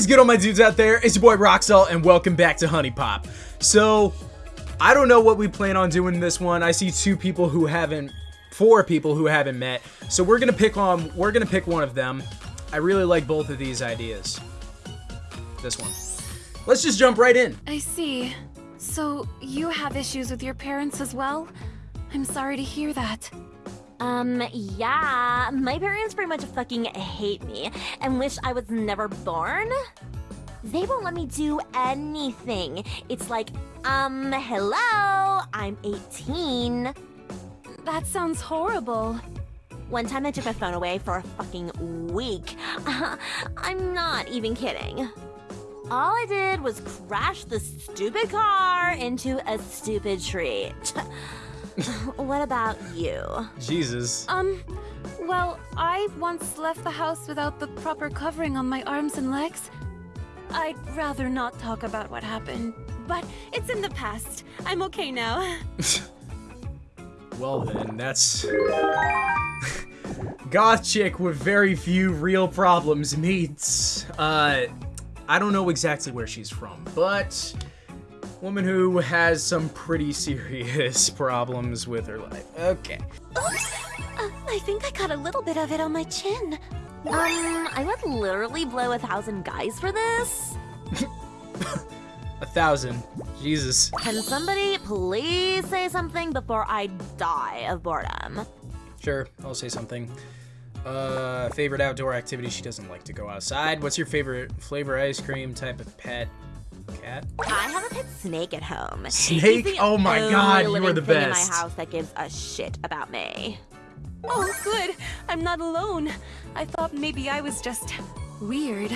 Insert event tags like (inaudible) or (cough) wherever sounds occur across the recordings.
is good, all my dudes out there? It's your boy Roxel, and welcome back to HuniePop. So, I don't know what we plan on doing in this one. I see two people who haven't, four people who haven't met. So we're gonna pick on, we're gonna pick one of them. I really like both of these ideas. This one. Let's just jump right in. I see. So, you have issues with your parents as well? I'm sorry to hear that. Um, yeah, my parents pretty much fucking hate me and wish I was never born. They won't let me do anything. It's like, um, hello, I'm 18. That sounds horrible. One time I took my phone away for a fucking week. (laughs) I'm not even kidding. All I did was crash the stupid car into a stupid tree. (laughs) (laughs) what about you? Jesus. Um, well, I once left the house without the proper covering on my arms and legs. I'd rather not talk about what happened, but it's in the past. I'm okay now. (laughs) well then, that's... (laughs) Goth chick with very few real problems meets, uh, I don't know exactly where she's from, but woman who has some pretty serious (laughs) problems with her life. Okay. Oops! Uh, I think I got a little bit of it on my chin. Um, I would literally blow a thousand guys for this. (laughs) a thousand. Jesus. Can somebody please say something before I die of boredom? Sure, I'll say something. Uh, favorite outdoor activity? She doesn't like to go outside. What's your favorite flavor ice cream type of pet? Cat? I have a pet snake at home. Snake? Oh my god, you are the best. in my house that gives a shit about me. Oh, good. I'm not alone. I thought maybe I was just weird.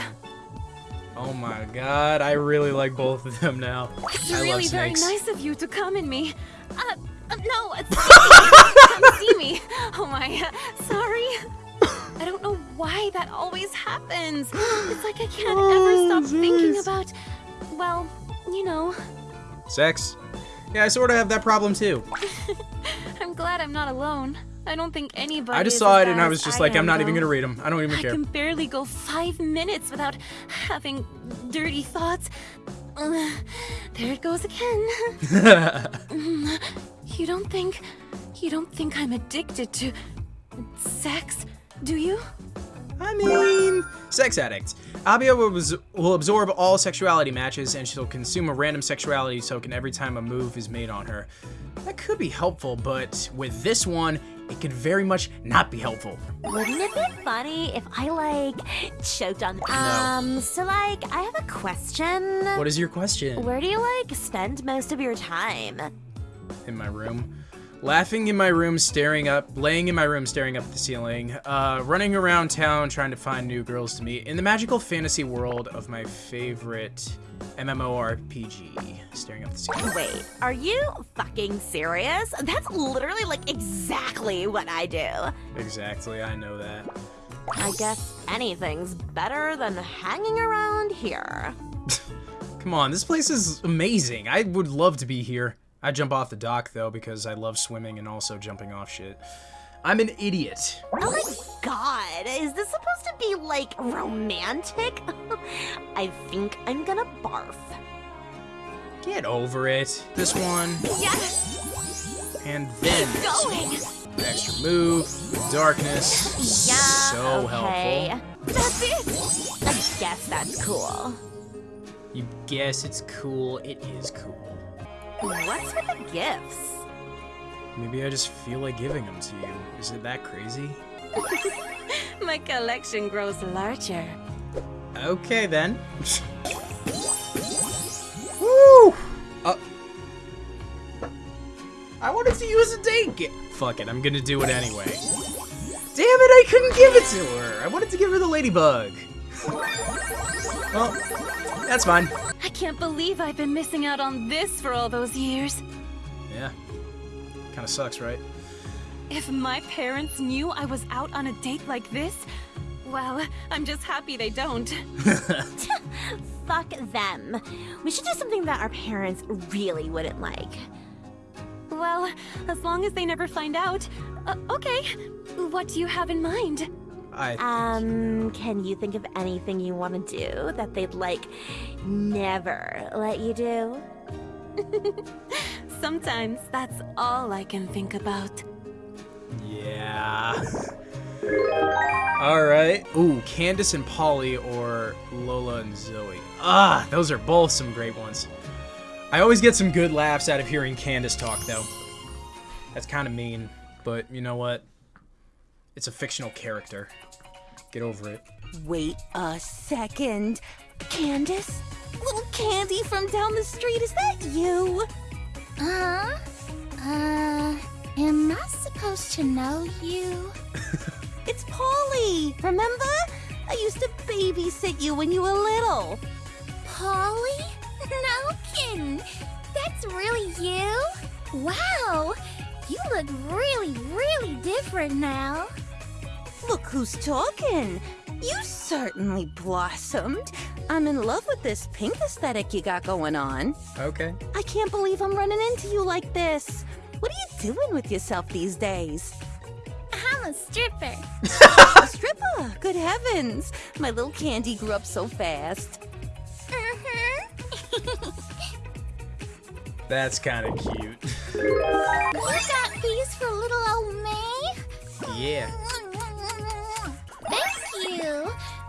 Oh my god, I really like both of them now. It's I really very nice of you to come in me. Uh, uh no, (laughs) Sex? Yeah, I sort of have that problem too. (laughs) I'm glad I'm not alone. I don't think anybody. I just saw it and I was just like, I'm not even gonna read them. I don't even I care. I can barely go five minutes without having dirty thoughts. Uh, (sighs) there it goes again. (laughs) (laughs) you don't think, you don't think I'm addicted to sex? Do you? I mean, sex addict. Abia will, will absorb all sexuality matches and she'll consume a random sexuality token every time a move is made on her. That could be helpful, but with this one, it could very much not be helpful. Wouldn't it be funny if I, like, choked on- no. Um, so, like, I have a question. What is your question? Where do you, like, spend most of your time? In my room laughing in my room, staring up, laying in my room, staring up at the ceiling, uh, running around town trying to find new girls to meet in the magical fantasy world of my favorite MMORPG, staring up the ceiling. Wait, are you fucking serious? That's literally like exactly what I do. Exactly, I know that. I guess anything's better than hanging around here. (laughs) Come on, this place is amazing. I would love to be here. I jump off the dock, though, because I love swimming and also jumping off shit. I'm an idiot. Oh my god, is this supposed to be, like, romantic? (laughs) I think I'm gonna barf. Get over it. This one. Yes! And then Keep going! Extra move, darkness. Yeah, so okay. helpful. That's it! I guess that's cool. You guess it's cool, it is cool. What's with the gifts? Maybe I just feel like giving them to you. Is it that crazy? (laughs) My collection grows larger. Okay then. Woo! Uh, I wanted to use a date gift. Fuck it, I'm gonna do it anyway. Damn it, I couldn't give it to her. I wanted to give her the ladybug. Well, that's fine. I can't believe I've been missing out on this for all those years. Yeah. Kinda sucks, right? If my parents knew I was out on a date like this, well, I'm just happy they don't. (laughs) (laughs) Fuck them. We should do something that our parents really wouldn't like. Well, as long as they never find out. Uh, okay. What do you have in mind? I Um, can you think of anything you want to do that they'd like never let you do? (laughs) Sometimes that's all I can think about. Yeah. (laughs) All right. Ooh, Candace and Polly or Lola and Zoey. Ah, those are both some great ones. I always get some good laughs out of hearing Candace talk, though. That's kind of mean, but you know what? It's a fictional character. Get over it. Wait a second. Candace? Little Candy from down the street, is that you? Uh, uh, am I supposed to know you? (laughs) It's Polly, remember? I used to babysit you when you were little. Polly? No kidding. That's really you? Wow, you look really, really different now. Look who's talking. You certainly blossomed. I'm in love with this pink aesthetic you got going on. Okay. I can't believe I'm running into you like this. What are you doing with yourself these days? I'm a stripper. A stripper? Good heavens. My little candy grew up so fast. Uh-huh. (laughs) That's kind of cute. you got these for little old me? yeah.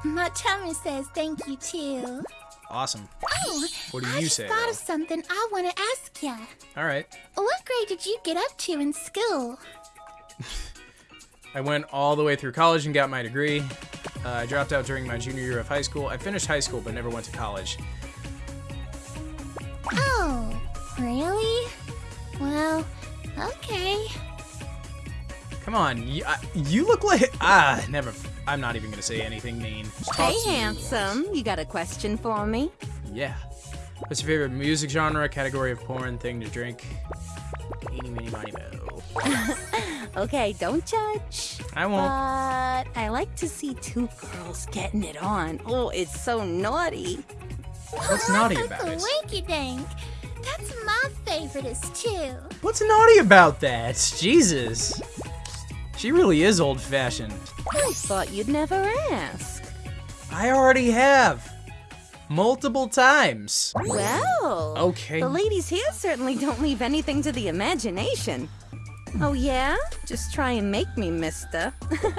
My tummy says thank you too. Awesome. Oh, What do I you just say, thought though? of something I want to ask ya. All right. What grade did you get up to in school? (laughs) I went all the way through college and got my degree. Uh, I dropped out during my junior year of high school. I finished high school but never went to college. Oh, really? Well, okay. Come on, you, uh, you look like ah, never. I'm not even gonna say anything mean. Talk Hey, handsome. You got a question for me? Yeah. What's your favorite music genre, category of porn, thing to drink? Eeny, meeny, miny, mo. (laughs) Okay, don't judge. I won't. But I like to see two girls getting it on. Oh, it's so naughty. What's naughty about it? Winky dink. That's my favoriteest too. What's naughty about that? Jesus. She really is old-fashioned. I thought you'd never ask. I already have. Multiple times. Well, Okay. the ladies here certainly don't leave anything to the imagination. Oh, yeah? Just try and make me, mister. (laughs)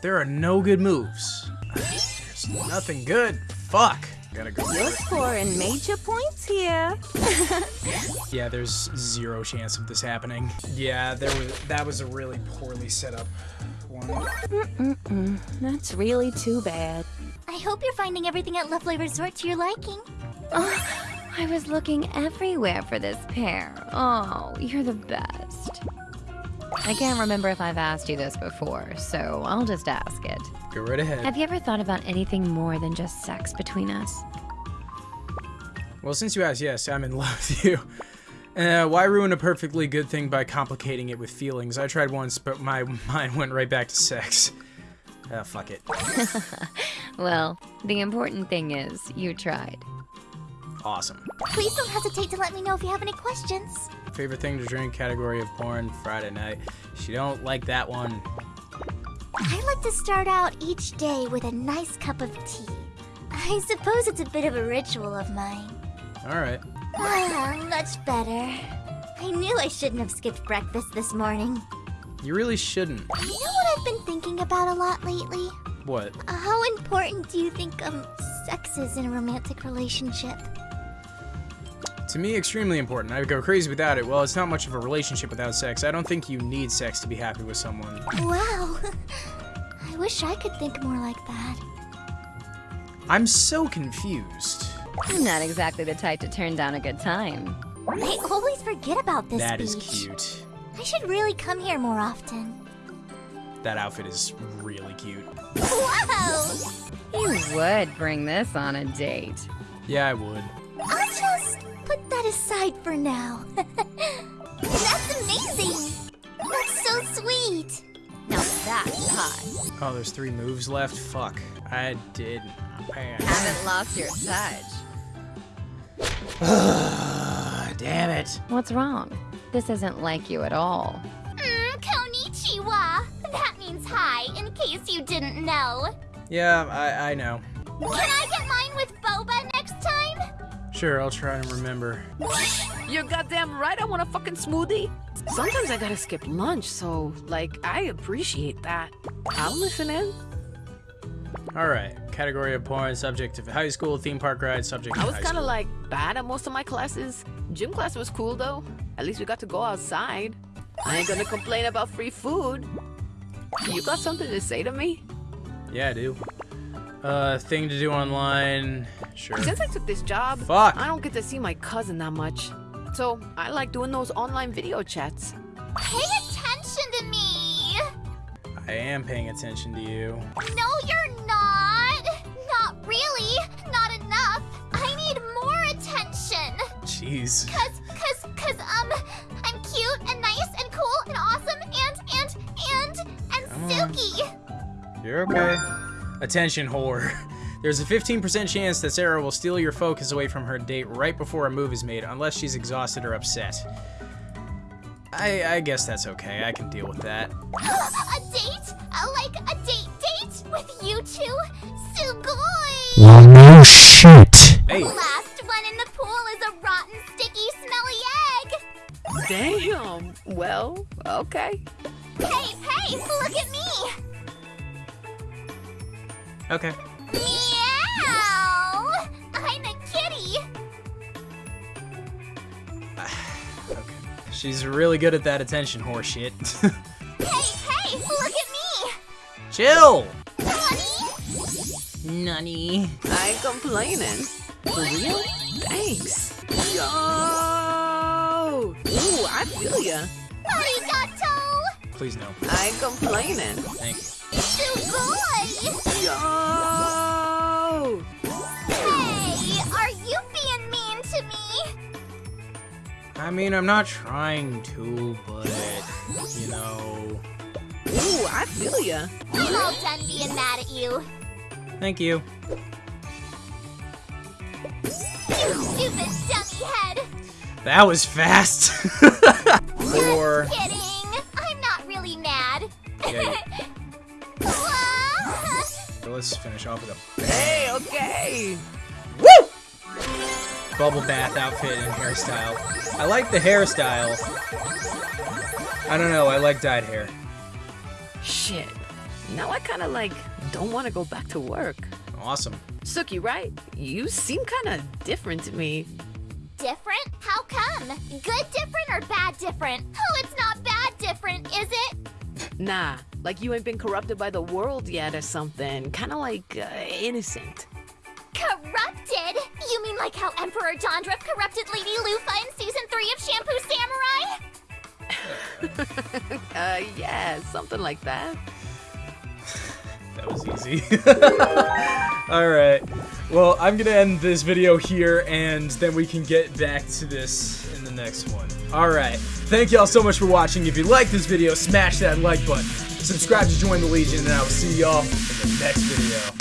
There are no good moves. There's nothing good. Fuck. Gotta go. You're scoring major points here. (laughs) Yeah, there's zero chance of this happening. Yeah, there was that was a really poorly set up one. That's really too bad. I hope you're finding everything at Lovely Resort to your liking. Oh, I was looking everywhere for this pair. Oh, you're the best. I can't remember if I've asked you this before, so I'll just ask it. Go right ahead. Have you ever thought about anything more than just sex between us? Well, since you asked, yes, I'm in love with you. Uh, why ruin a perfectly good thing by complicating it with feelings? I tried once, but my (laughs) mind went right back to sex. Ah, fuck it. (laughs) Well, the important thing is you tried. Awesome. Please don't hesitate to let me know if you have any questions. Favorite thing to drink, category of porn, Friday night. She don't like that one. I like to start out each day with a nice cup of tea. I suppose it's a bit of a ritual of mine. Alright. Much better. I knew I shouldn't have skipped breakfast this morning. You really shouldn't. You know what I've been thinking about a lot lately? What? Uh, How important do you think um sex is in a romantic relationship? To me, extremely important. I would go crazy without it. Well, it's not much of a relationship without sex. I don't think you need sex to be happy with someone. Wow. (laughs) I wish I could think more like that. I'm so confused. I'm not exactly the type to turn down a good time. I always forget about this That is beach. cute. I should really come here more often. That outfit is really cute. Wow! You would bring this on a date. Yeah, I would. I'll just put that aside for now. (laughs) That's amazing! That's so sweet! Now that's hot. Oh, there's three moves left? Fuck. I did. Man. Haven't lost your touch. Damn it. What's wrong? This isn't like you at all. Mm, konnichiwa! That means hi, in case you didn't know. Yeah, I, I know. Can I get mine with boba next time? Sure, I'll try and remember. You're goddamn right I want a fucking smoothie. Sometimes I gotta skip lunch, so, like, I appreciate that. I'll listen in. Alright, category of porn, subject of high school, theme park ride, subject I was kind of like bad at most of my classes. Gym class was cool though. At least we got to go outside. I ain't gonna complain about free food. You got something to say to me? Yeah, I do. Uh, thing to do online. Sure. Since I took this job, Fuck. I don't get to see my cousin that much. So I like doing those online video chats. Pay attention to me! I am paying attention to you. No, you're Jeez. Cause, cause, cause, um, I'm cute and nice and cool and awesome and, and, and, and Come on. silky! You're okay. Attention, whore. (laughs) There's a 15% chance that Sarah will steal your focus away from her date right before a move is made, unless she's exhausted or upset. I, I guess that's okay. I can deal with that. (gasps) a date? Uh, like a date date with you two? Sugoi! Well, no shit. Hey, Last Damn. Well, okay. Hey, hey, look at me! okay. Meow! I'm a kitty! (sighs) Okay. She's really good at that attention whore shit. (laughs) Hey, hey, look at me! Chill! Honey? Nunny. I ain't complaining. For real? Thanks. Yo! Ooh, I feel ya. Arigato! Please no. I ain't complaining. Thank you. Sugoi! Yo! Hey, are you being mean to me? I mean, I'm not trying to, but, you know. Ooh, I feel ya. I'm all done being mad at you. Thank you. You stupid dummy head! That was fast. (laughs) Or. Kidding! I'm not really mad. Yeah, (laughs) Wah! let's finish off with a Hey, okay. Woo! Bubble bath outfit and hairstyle. I like the hairstyle. I don't know, I like dyed hair. Shit. Now I kind of like don't want to go back to work. Awesome. Suki, right? You seem kind of different to me. Different? Good different or bad different? Oh, it's not bad different, is it? Nah, like you ain't been corrupted by the world yet or something. Kind of like uh, innocent. Corrupted? You mean like how Emperor Jondref corrupted Lady Lufa in season 3 of Shampoo Samurai? (laughs) Uh, yeah, something like that. That was easy. (laughs) Alright. Well, I'm gonna end this video here, and then we can get back to this in the next one. Alright. Thank y'all so much for watching. If you like this video, smash that like button. Subscribe to join the Legion, and I will see y'all in the next video.